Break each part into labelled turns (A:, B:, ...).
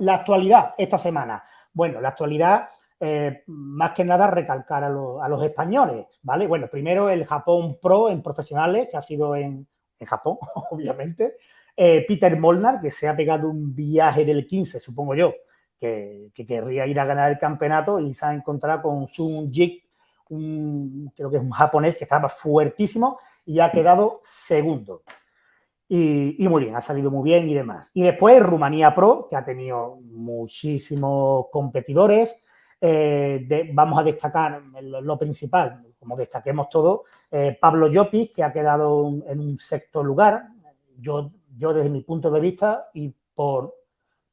A: la, actualidad esta semana. Bueno, la actualidad, eh, más que nada, recalcar a, los españoles, ¿vale? Bueno, primero el Japón Pro en profesionales, que ha sido en, Japón, obviamente. Eh, Peter Molnar, que se ha pegado un viaje del 15, supongo yo, que, querría ir a ganar el campeonato y se ha encontrado con Sun Jik, un, creo que es un japonés que estaba fuertísimo y ha quedado segundo. Y, muy bien, ha salido muy bien y demás. Y después Rumanía Pro, que ha tenido muchísimos competidores. Eh, vamos a destacar lo, principal, como destaquemos todo, eh, Pablo Llopis, que ha quedado en un sexto lugar. Yo, yo desde mi punto de vista y por,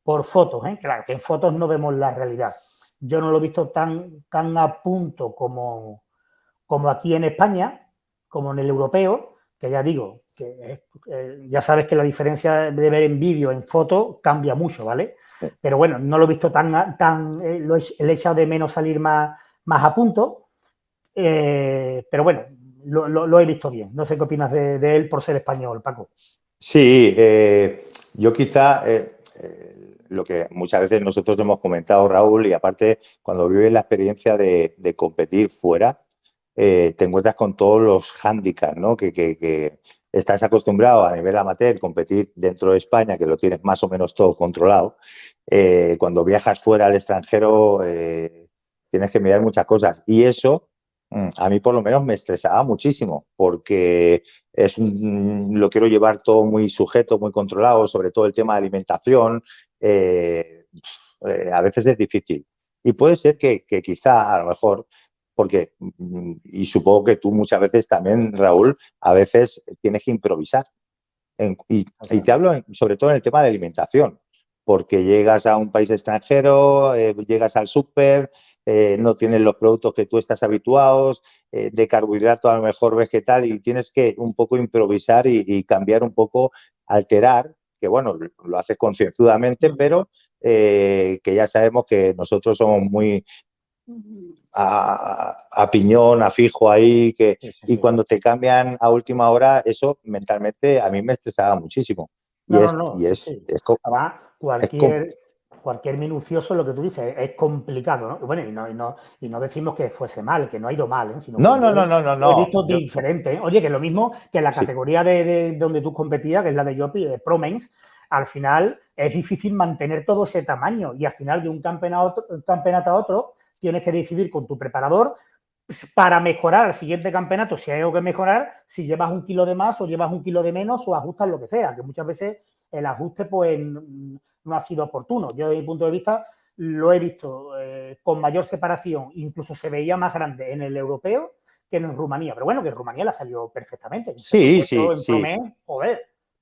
A: por fotos, ¿eh? claro, que en fotos no vemos la realidad. Yo no lo he visto tan, tan a punto como, como aquí en España, como en el europeo, que ya digo, que eh, ya sabes que la diferencia de ver en vídeo, en foto, cambia mucho, ¿vale? Pero bueno, no lo he visto tan, tan eh, lo he, echado de menos salir más, más a punto, eh, pero bueno, lo, he visto bien. No sé qué opinas de, él por ser español, Paco.
B: Sí, yo quizá lo que muchas veces nosotros hemos comentado, Raúl, y aparte cuando vives la experiencia de, competir fuera, te encuentras con todos los hándicaps, ¿no? Que, que, estás acostumbrado a nivel amateur competir dentro de España, que lo tienes más o menos todo controlado, eh, cuando viajas fuera al extranjero eh, tienes que mirar muchas cosas. Y eso mm, a mí por lo menos me estresaba muchísimo, porque es lo quiero llevar todo muy sujeto, muy controlado, sobre todo el tema de alimentación. Eh, a veces es difícil. Y puede ser que, que quizá a lo mejor porque, mm, y supongo que tú muchas veces también, Raúl, a veces tienes que improvisar. y, te hablo sobre todo en el tema de alimentación, porque llegas a un país extranjero, eh, llegas al súper, eh, no tienes los productos que tú estás habituados, eh, de carbohidrato a lo mejor vegetal, y tienes que un poco improvisar y, cambiar un poco, alterar, que bueno, lo haces concienzudamente, pero que ya sabemos que nosotros somos muy, a, piñón, a fijo ahí, que, y cuando te cambian a última hora, eso mentalmente a mí me estresaba muchísimo.
A: Y no, no, no. es, cualquier, cualquier minucioso, lo que tú dices, es complicado, ¿no? Bueno, y no, y no, y no decimos que fuese mal, que no ha ido mal, ¿eh?
B: Sino no, no, no, no, no,
A: Lo he visto diferente. ¿eh? Oye, que lo mismo que la categoría de, donde tú competías, que es la de Yopi, de Promens, al final es difícil mantener todo ese tamaño y al final de un campeonato, un campeonato a otro tienes que decidir con tu preparador para mejorar el siguiente campeonato, si hay algo que mejorar, si llevas un kilo de más o llevas un kilo de menos o ajustas lo que sea, que muchas veces el ajuste pues no ha sido oportuno. Yo desde mi punto de vista lo he visto eh, con mayor separación, incluso se veía más grande en el europeo que en Rumanía, pero bueno, que en Rumanía la salió perfectamente.
B: Sí, sí, sí.
A: joder,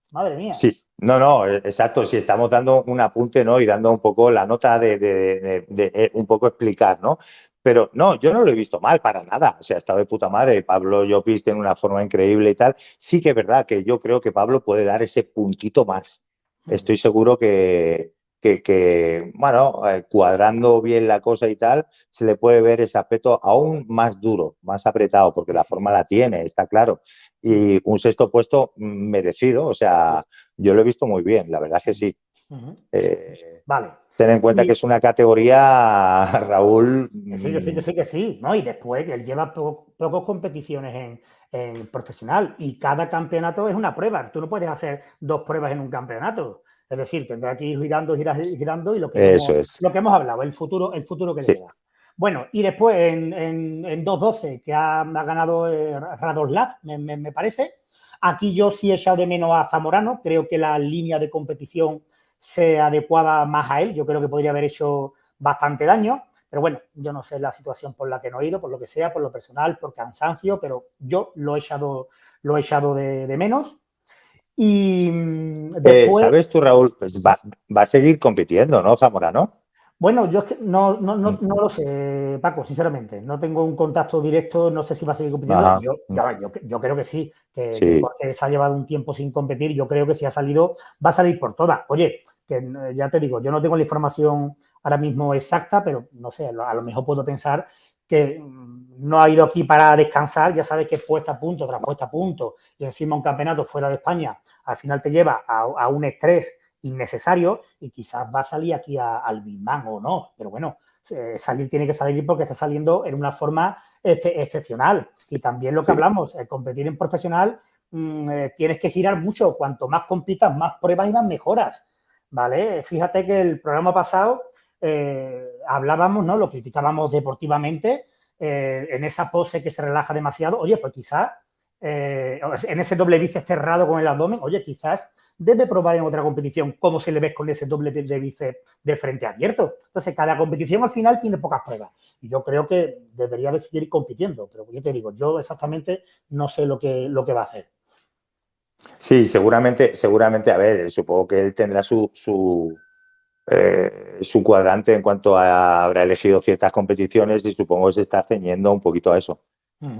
A: madre mía.
B: Sí, no, no, e, exacto. Si estamos dando un apunte, ¿no? Y dando un poco la nota de, de, eh, un poco explicar, ¿no? Pero no, yo no lo he visto mal para nada. O sea, estado de puta madre. Pablo Llopis tiene una forma increíble y tal. Sí que es verdad que yo creo que Pablo puede dar ese puntito más. Estoy seguro que, que, bueno, eh, cuadrando bien la cosa y tal, se le puede ver ese aspecto aún más duro, más apretado, porque la forma la tiene, está claro. Y un sexto puesto merecido, o sea, yo lo he visto muy bien, la verdad que sí.
A: Eh, vale.
B: Ten en cuenta que es una categoría, Raúl.
A: Sí, yo sí, yo sí que sí, ¿no? Y después que él lleva pocas competiciones en, en profesional y cada campeonato es una prueba. Tú no puedes hacer dos pruebas en un campeonato. Es decir, tendrá que ir girando, girando, girando y lo que, hemos, lo que hemos hablado, el futuro, el futuro que le queda. Bueno, y después en, en, 2.12, que ha, ganado eh, Radoslav, me, parece. Aquí yo sí he echado de menos a Zamorano. Creo que la línea de competición se adecuaba más a él. Yo creo que podría haber hecho bastante daño. Pero bueno, yo no sé la situación por la que no he ido, por lo que sea, por lo personal, por cansancio, pero yo lo he echado, lo he echado de menos. Y mm,
B: eh, después... ¿Sabes tú, Raúl? Pues va, a seguir compitiendo, ¿no, Zamorano?
A: Bueno, yo no, no, no, no, lo sé, Paco, sinceramente. No tengo un contacto directo, no sé si va a seguir compitiendo. Yo, yo, creo que sí, que, porque se ha llevado un tiempo sin competir, yo creo que si ha salido, va a salir por todas. Oye, que eh, ya te digo, yo no tengo la información ahora mismo exacta, pero no sé, a lo mejor puedo pensar que no ha ido aquí para descansar, ya sabes que es puesta a punto tras puesta a punto y encima un campeonato fuera de España, al final te lleva a, un estrés innecesario y quizás va a salir aquí al Big o no, pero bueno, salir tiene que salir porque está saliendo en una forma excepcional. Y también lo que hablamos, el competir en profesional, mm, eh, tienes que girar mucho. Cuanto más compitas, más pruebas y más mejoras. ¿Vale? Fíjate que el programa pasado eh, hablábamos, ¿no? Lo criticábamos deportivamente eh, en esa pose que se relaja demasiado. Oye, pues quizás en ese doble bíceps cerrado con el abdomen, oye, quizás debe probar en otra competición cómo se le ve con ese doble de bíceps de frente abierto. Entonces, cada competición al final tiene pocas pruebas. Y yo creo que debería de seguir compitiendo. Pero yo te digo, yo exactamente no sé lo que, lo que va a hacer.
B: Sí, seguramente, seguramente, a ver, supongo que él tendrá su, su, eh, su cuadrante en cuanto a habrá elegido ciertas competiciones y supongo que se está ceñiendo un poquito a eso.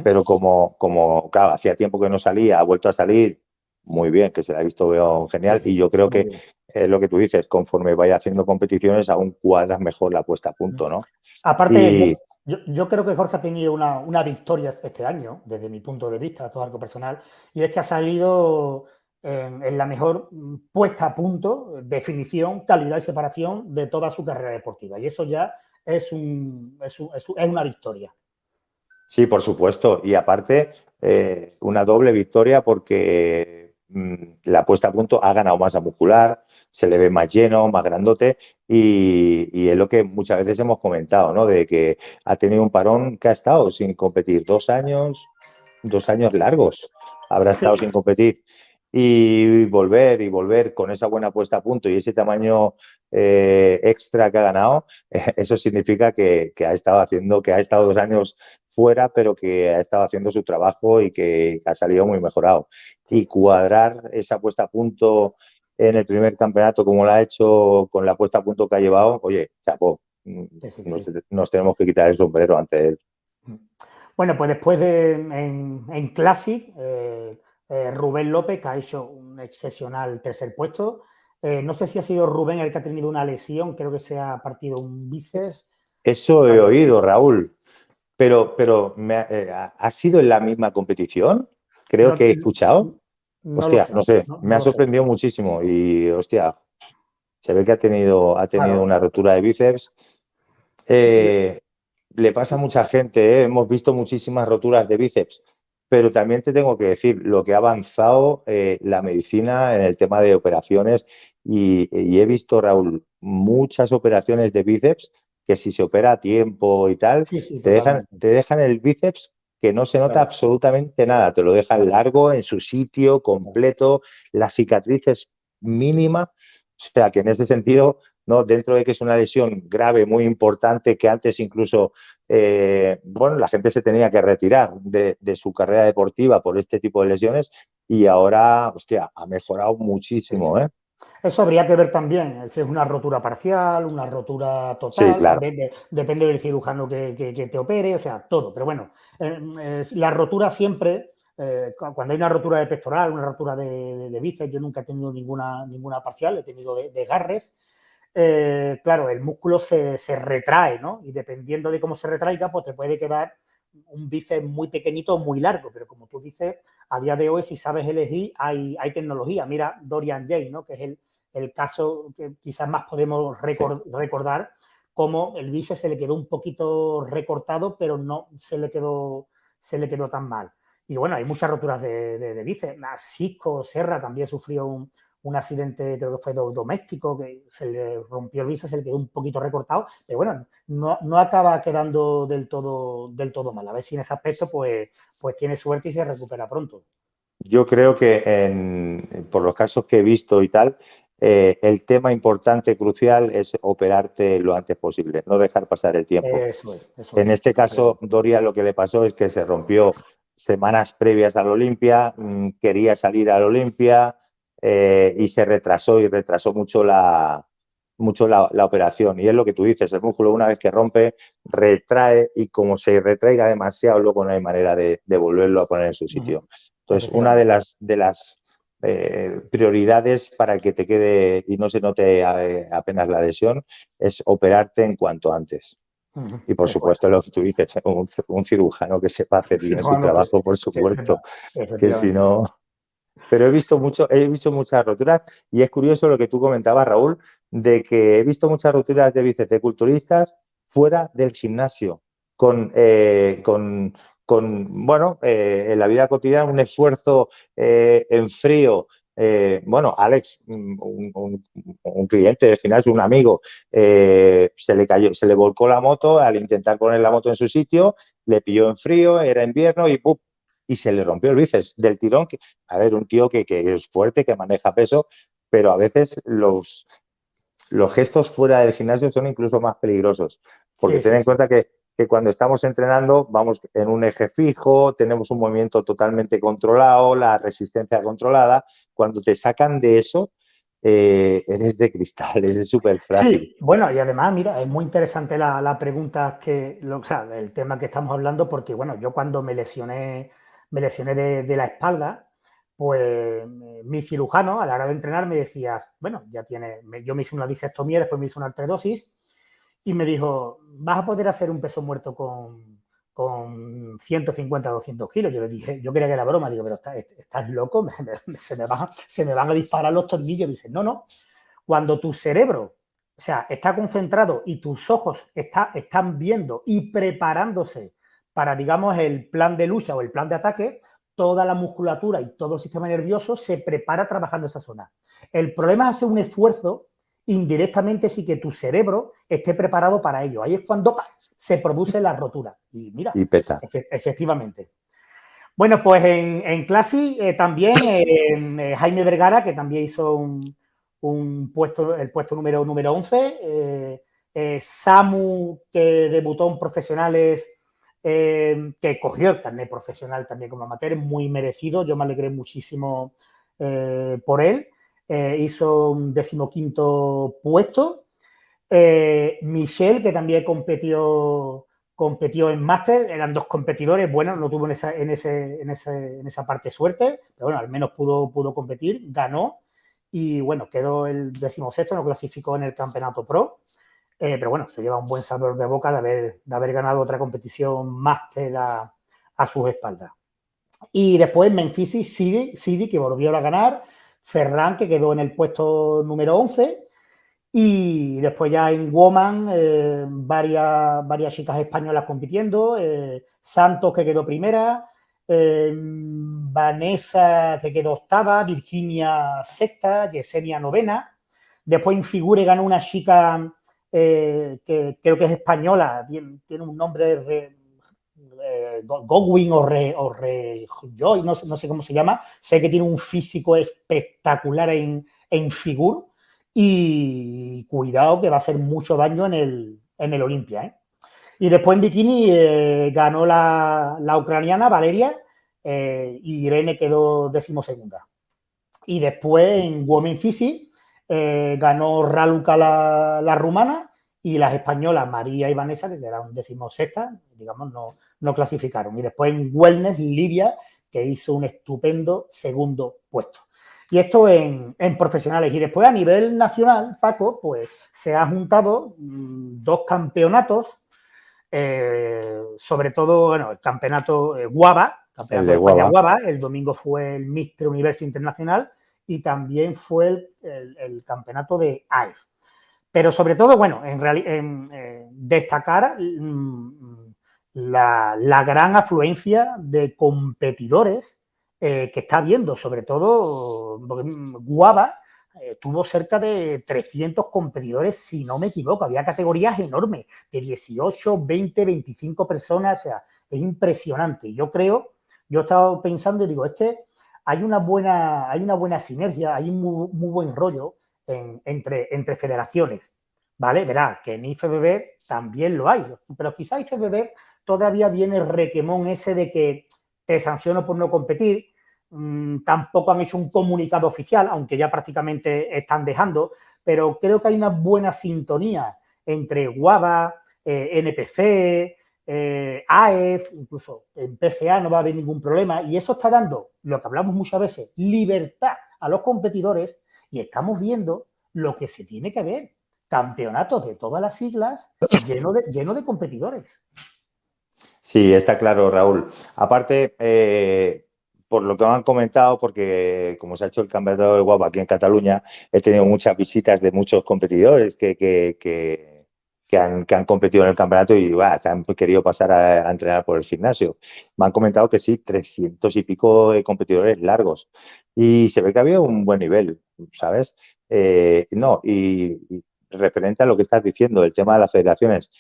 B: Pero como, como, claro, hacía tiempo que no salía, ha vuelto a salir, muy bien, que se la ha visto veo genial y yo creo que es lo que tú dices, conforme vaya haciendo competiciones aún cuadras mejor la puesta a punto, ¿no?
A: Aparte, yo, creo que Jorge ha tenido una, victoria este año, desde mi punto de vista, todo algo personal, y es que ha salido en, la mejor puesta a punto, definición, calidad y separación de toda su carrera deportiva. Y eso ya es, un, es, una victoria.
B: Sí, por supuesto. Y aparte, eh, una doble victoria porque Mm, la puesta a punto ha ganado masa muscular, se le ve más lleno, más grandote y, es lo que muchas veces hemos comentado, ¿no? De que ha tenido un parón que ha estado sin competir dos años, dos años largos, habrá estado sin competir y volver y volver con esa buena puesta a punto y ese tamaño eh, extra que ha ganado, eso significa que, que, ha estado haciendo, que ha estado dos años fuera, pero que ha estado haciendo su trabajo y que ha salido muy mejorado. Y cuadrar esa puesta a punto en el primer campeonato como lo ha hecho con la puesta a punto que ha llevado, oye, chapo, mm, nos, tenemos que quitar el sombrero ante él. Mm.
A: Bueno, pues después de en, Classic, eh, eh, Rubén López, que ha hecho un excepcional tercer puesto. Eh, no sé si ha sido Rubén el que ha tenido una lesión, creo que se ha partido un bíceps.
B: Eso he oído, Raúl. Pero, pero eh, ¿ha sido en la misma competición? Creo que he escuchado. hostia, no sé, me ha sorprendido muchísimo y, hostia, se ve que ha tenido, ha tenido una rotura de bíceps. Eh, le pasa a mucha gente, ¿eh? hemos visto muchísimas roturas de bíceps, pero también te tengo que decir lo que ha avanzado la medicina en el tema de operaciones y, he visto, Raúl, muchas operaciones de bíceps que si se opera a tiempo y tal, te, dejan, te dejan el bíceps que no se nota absolutamente nada, te lo dejan largo, en su sitio, completo, la cicatriz es mínima, o sea que en ese sentido, ¿no? dentro de que es una lesión grave, muy importante, que antes incluso, eh, bueno, la gente se tenía que retirar de, su carrera deportiva por este tipo de lesiones y ahora, hostia, ha mejorado muchísimo, ¿eh?
A: Eso habría que ver también, si es una rotura parcial, una rotura total, depende, del cirujano que, te opere, o sea, todo. Pero bueno, eh, la rotura siempre, eh, cuando hay una rotura de pectoral, una rotura de, bíceps, yo nunca he tenido ninguna, ninguna parcial, he tenido desgarres. Eh, claro, el músculo se, retrae, ¿no? Y dependiendo de cómo se retraiga, pues te puede quedar un bíceps muy pequeñito o muy largo, pero como tú dices, a día de hoy, si sabes elegir, hay, hay tecnología. Mira Dorian Jay, ¿no? Que es el, el caso que quizás más podemos recordar, como el bíceps se le quedó un poquito recortado, pero no se le quedó, se le quedó tan mal. Y bueno, hay muchas roturas de, de, bíceps. Cisco Serra también sufrió un, accidente, creo que fue doméstico, que se le rompió el bíceps, se le quedó un poquito recortado, pero bueno, no, no, acaba quedando del todo, del todo mal. A ver si en ese aspecto pues, pues tiene suerte y se recupera pronto.
B: Yo creo que en, por los casos que he visto y tal, eh, el tema importante, crucial, es operarte lo antes posible, no dejar pasar el tiempo. en este caso, Doria lo que le pasó es que se rompió semanas previas al Olimpia, mm, quería salir al Olimpia eh, y se retrasó y retrasó mucho la, mucho la, operación. Y es lo que tú dices, el músculo una vez que rompe, retrae y como se retraiga demasiado, luego no hay manera de, volverlo a poner en su sitio. Entonces, una de las, de las eh, prioridades para que te quede y no se note eh, apenas la lesión es operarte en cuanto antes. Y por supuesto, lo que tú dices, un, cirujano que sepa hacer bien su trabajo, por supuesto, que si no... pero he visto mucho, he visto muchas roturas y es curioso lo que tú comentabas, Raúl, de que he visto muchas roturas de bíceps de culturistas fuera del gimnasio, con, eh, con, con bueno, eh, en la vida cotidiana un esfuerzo eh, en frío. bueno, Alex, un, cliente del gimnasio, un amigo, se le cayó, se le volcó la moto al intentar poner la moto en su sitio, le pilló en frío, era invierno y ¡pum! Y se le rompió el bíceps del tirón. Que, a ver, un tío que, que, es fuerte, que maneja peso, pero a veces los, los gestos fuera del gimnasio son incluso más peligrosos. Porque ten en cuenta que, cuando estamos entrenando vamos en un eje fijo, tenemos un movimiento totalmente controlado, la resistencia controlada. Cuando te sacan de eso, eh, eres de cristal, eres súper frágil.
A: bueno, y además, mira, es muy interesante la, pregunta que, o sea, el tema que estamos hablando, porque, bueno, yo cuando me lesioné, me lesioné de la espalda, pues mi cirujano a la hora de entrenar me decía, bueno, ya tiene, yo me hice una disectomía, después me hice una artrodosis y me dijo, vas a poder hacer un peso muerto con, con 150, 200 kilos. Yo le dije, yo creía que era broma, digo, pero estás, loco, se, me van, se me van a disparar los tornillos. Dice, no, no, cuando tu cerebro, o sea, está concentrado y tus ojos está, están viendo y preparándose para, digamos, el plan de lucha o el plan de ataque, toda la musculatura y todo el sistema nervioso se prepara trabajando esa zona. El problema es hacer un esfuerzo indirectamente sí que tu cerebro esté preparado para ello. Ahí es cuando se produce la rotura. Y mira,
B: y pesa.
A: efectivamente. Bueno, pues en, en clase eh, también eh, Jaime Vergara, que también hizo un, puesto, el puesto número, número 11. Eh, Samu, que debutó en profesionales eh, que cogió el carnet profesional también como amateur, muy merecido, yo me alegré muchísimo eh, por él, eh, hizo un decimoquinto puesto, Michelle, que también competió, competió en máster, eran dos competidores, bueno, no tuvo en esa, en, ese, en, ese, en esa parte suerte, pero bueno, al menos pudo, pudo competir, ganó y bueno, quedó el decimosexto, no clasificó en el campeonato pro. Eh, pero bueno, se lleva un buen sabor de boca de haber, de haber ganado otra competición máster a, sus espaldas. Y después Memphis Sidi, Sidi, que volvió a ganar, Ferran, que quedó en el puesto número 11, y después ya en Woman, eh, varias, varias chicas españolas compitiendo, eh, Santos, que quedó primera, Vanessa, que quedó octava, Virginia sexta, Yesenia novena, después en Figure ganó una chica eh, que creo que es española, tiene, un nombre de eh, Godwin o Re, o Joy, no, sé cómo se llama, sé que tiene un físico espectacular en, en figur y cuidado que va a hacer mucho daño en el, en el Olimpia. ¿eh? Y después en bikini ganó la, la, ucraniana Valeria y Irene quedó decimosegunda. Y después en Women Physique eh, ganó Raluca la, rumana y las españolas María y Vanessa, que eran decimosexta, digamos, no, no clasificaron. Y después en Wellness, Lidia, que hizo un estupendo segundo puesto. Y esto en, profesionales. Y después a nivel nacional, Paco, pues se ha juntado mm, dos campeonatos, eh, sobre todo, bueno, el campeonato eh, Guava, campeonato de Guava. el domingo fue el Mister Universo Internacional y también fue el, campeonato de AIF. Pero sobre todo, bueno, en, eh, destacar mm, la, gran afluencia de competidores eh, que está viendo, sobre todo mm, Guava eh, tuvo cerca de 300 competidores, si no me equivoco, había categorías enormes, de 18, 20, 25 personas, o sea, es impresionante. Yo creo, yo he estado pensando y digo, este hay una buena, hay una buena sinergia, hay un muy, buen rollo entre, entre federaciones, ¿vale? Verá que en IFBB también lo hay, pero quizá IFBB todavía viene el requemón ese de que te sanciono por no competir, mm, tampoco han hecho un comunicado oficial, aunque ya prácticamente están dejando, pero creo que hay una buena sintonía entre Guava, eh, NPC, eh, AEF, incluso en PCA no va a haber ningún problema y eso está dando, lo que hablamos muchas veces, libertad a los competidores y estamos viendo lo que se tiene que ver, campeonatos de todas las siglas lleno de, lleno de competidores.
B: Sí, está claro, Raúl. Aparte, eh, por lo que me han comentado, porque como se ha hecho el campeonato de guapa aquí en Cataluña, he tenido muchas visitas de muchos competidores que, que, que, han, que han, competido en el campeonato y se han querido pasar a, entrenar por el gimnasio. Me han comentado que sí, 300 y pico de competidores largos. Y se ve que había un buen nivel, ¿sabes? Eh, no, y, y, referente a lo que estás diciendo, el tema de las federaciones,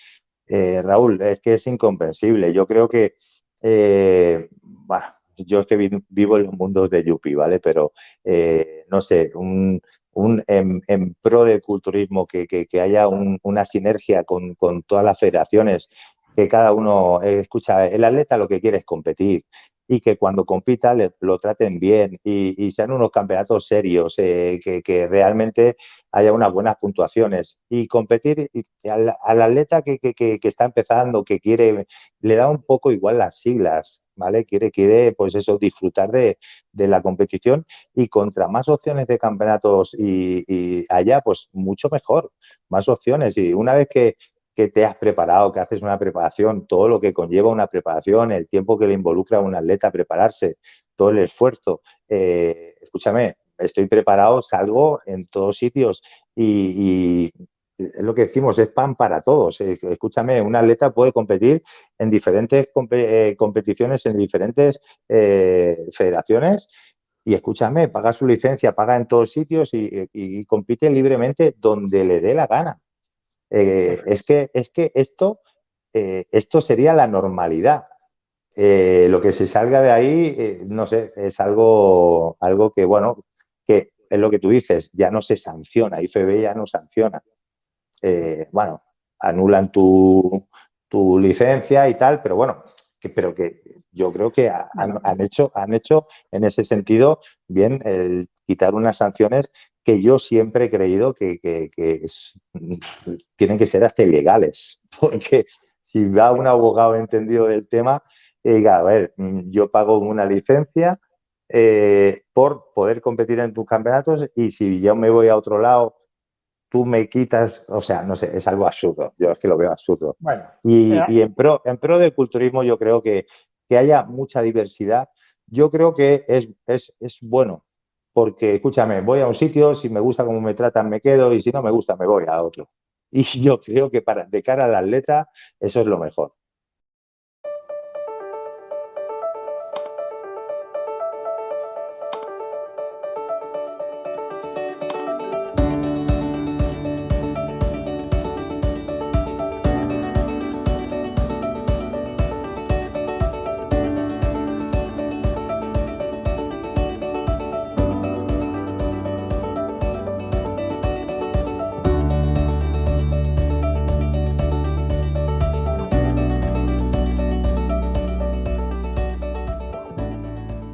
B: eh, Raúl, es que es incomprensible. Yo creo que, eh, bueno, yo es que vivo en los mundos de Yupi, ¿vale? Pero, eh, no sé, un, un en, pro del culturismo, que, que, haya un, una sinergia con, con, todas las federaciones, que cada uno, eh, escucha, el atleta lo que quiere es competir y que cuando compita lo traten bien y, y, sean unos campeonatos serios, eh, que, que, realmente haya unas buenas puntuaciones y competir al, al, atleta que, que, está empezando, que quiere, le da un poco igual las siglas, ¿vale? Quiere, quiere pues eso, disfrutar de, de la competición y contra más opciones de campeonatos y, y allá, pues mucho mejor, más opciones y una vez que, que te has preparado, que haces una preparación, todo lo que conlleva una preparación, el tiempo que le involucra a un atleta prepararse, todo el esfuerzo. Eh, escúchame, estoy preparado, salgo en todos sitios y, y, es lo que decimos, es pan para todos. Escúchame, un atleta puede competir en diferentes comp eh, competiciones, en diferentes eh, federaciones y escúchame, paga su licencia, paga en todos sitios y, y, y compite libremente donde le dé la gana. Eh, es, que, es que esto, esto sería la normalidad. Lo que se salga de ahí, no sé, es algo, algo que, bueno, que es lo que tú dices, ya no se sanciona, IFB ya no sanciona. Eh, bueno, anulan tu, tu, licencia y tal, pero bueno, que, pero que yo creo que han, han, hecho, han hecho en ese sentido bien el quitar unas sanciones que yo siempre he creído que, que, que es, tienen que ser hasta ilegales, porque si va un abogado entendido del tema diga, a ver, yo pago una licencia eh, por poder competir en tus campeonatos y si yo me voy a otro lado, tú me quitas, o sea, no sé, es algo absurdo, yo es que lo veo absurdo. Bueno, y, y en, pro, en pro del culturismo yo creo que, que haya mucha diversidad, yo creo que es, es, es bueno, porque, escúchame, voy a un sitio, si me gusta cómo me tratan, me quedo, y si no me gusta, me voy a otro. Y yo creo que para, de cara al atleta, eso es lo mejor.